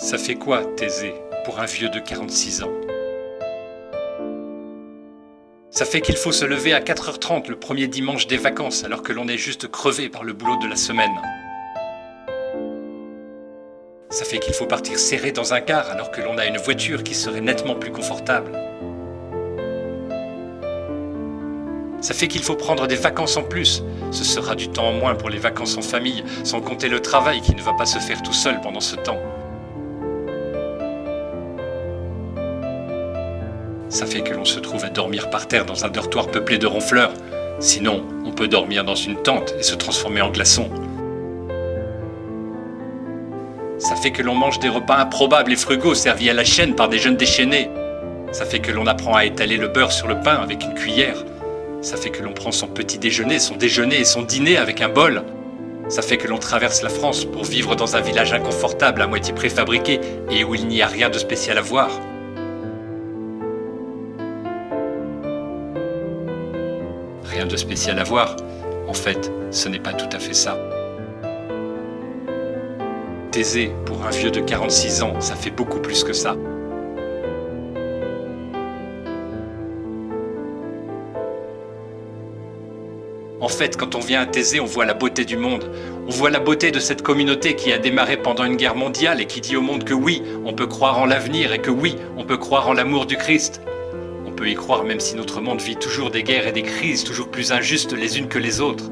Ça fait quoi, Thésée, pour un vieux de 46 ans? Ça fait qu'il faut se lever à 4h30 le premier dimanche des vacances alors que l'on est juste crevé par le boulot de la semaine. Ça fait qu'il faut partir serré dans un car alors que l'on a une voiture qui serait nettement plus confortable. Ça fait qu'il faut prendre des vacances en plus. Ce sera du temps en moins pour les vacances en famille, sans compter le travail qui ne va pas se faire tout seul pendant ce temps. Ça fait que l'on se trouve à dormir par terre dans un dortoir peuplé de ronfleurs. Sinon, on peut dormir dans une tente et se transformer en glaçon. Ça fait que l'on mange des repas improbables et frugaux servis à la chaîne par des jeunes déchaînés. Ça fait que l'on apprend à étaler le beurre sur le pain avec une cuillère. Ça fait que l'on prend son petit déjeuner, son déjeuner et son dîner avec un bol. Ça fait que l'on traverse la France pour vivre dans un village inconfortable à moitié préfabriqué et où il n'y a rien de spécial à voir. De spécial à voir. En fait, ce n'est pas tout à fait ça. Thésée, pour un vieux de 46 ans, ça fait beaucoup plus que ça. En fait, quand on vient à Thésée, on voit la beauté du monde. On voit la beauté de cette communauté qui a démarré pendant une guerre mondiale et qui dit au monde que oui, on peut croire en l'avenir et que oui, on peut croire en l'amour du Christ peut y croire même si notre monde vit toujours des guerres et des crises toujours plus injustes les unes que les autres.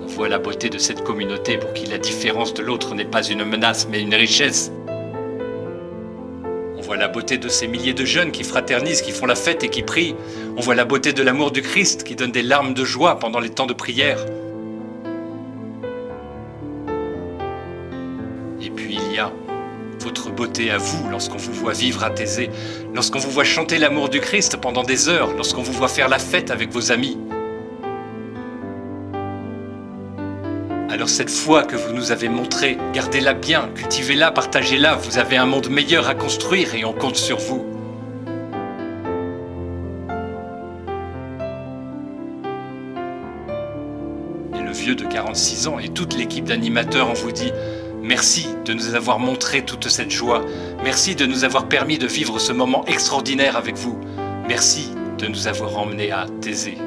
On voit la beauté de cette communauté pour qui la différence de l'autre n'est pas une menace mais une richesse. On voit la beauté de ces milliers de jeunes qui fraternisent, qui font la fête et qui prient. On voit la beauté de l'amour du Christ qui donne des larmes de joie pendant les temps de prière. Votre beauté à vous lorsqu'on vous voit vivre à Thésée, lorsqu'on vous voit chanter l'amour du Christ pendant des heures, lorsqu'on vous voit faire la fête avec vos amis. Alors cette foi que vous nous avez montrée, gardez-la bien, cultivez-la, partagez-la, vous avez un monde meilleur à construire et on compte sur vous. Et le vieux de 46 ans et toute l'équipe d'animateurs, on vous dit Merci de nous avoir montré toute cette joie. Merci de nous avoir permis de vivre ce moment extraordinaire avec vous. Merci de nous avoir emmenés à Thésée.